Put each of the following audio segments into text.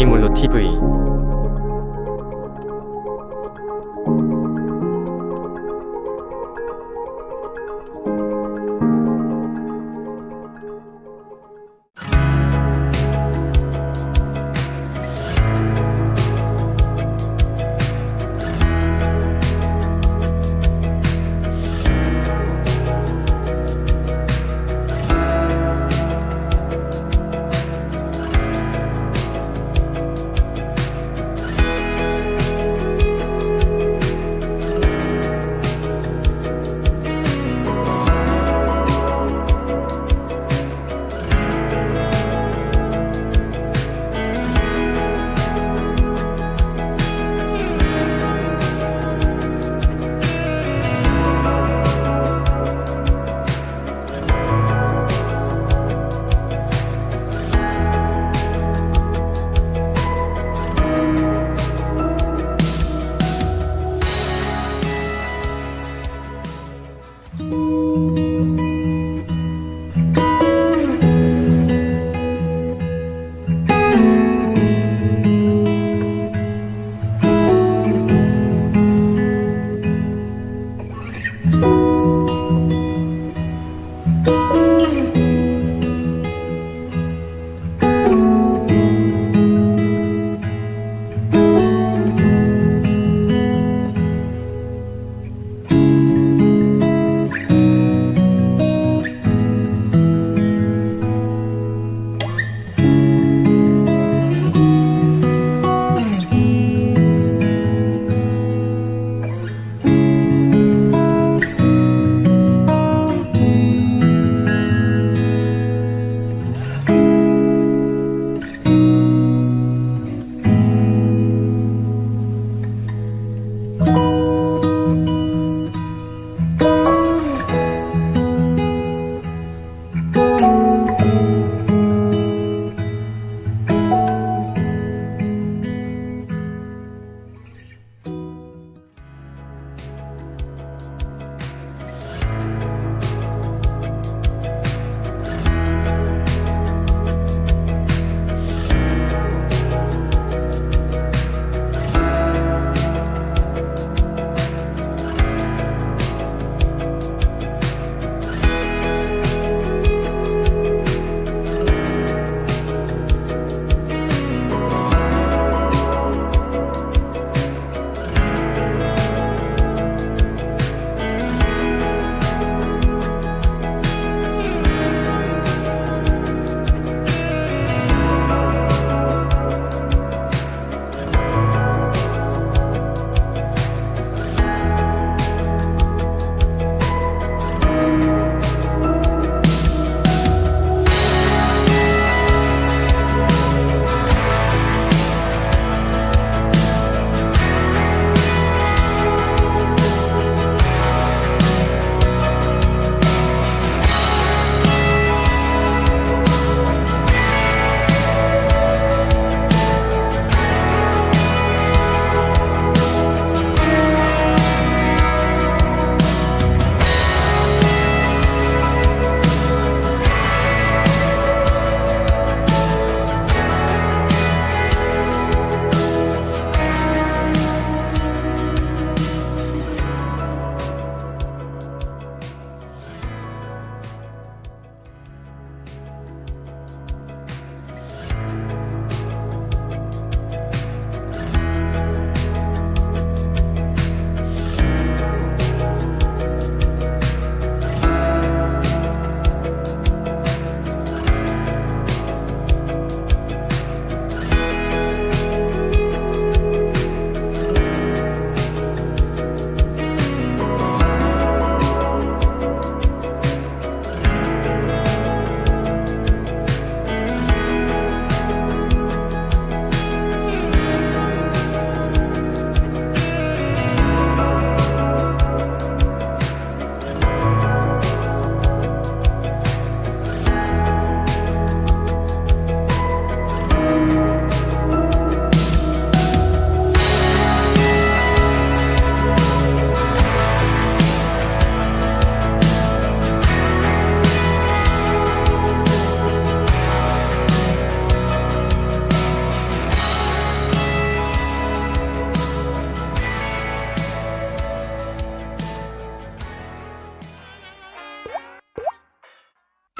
애니몰로 TV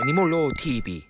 Animal TV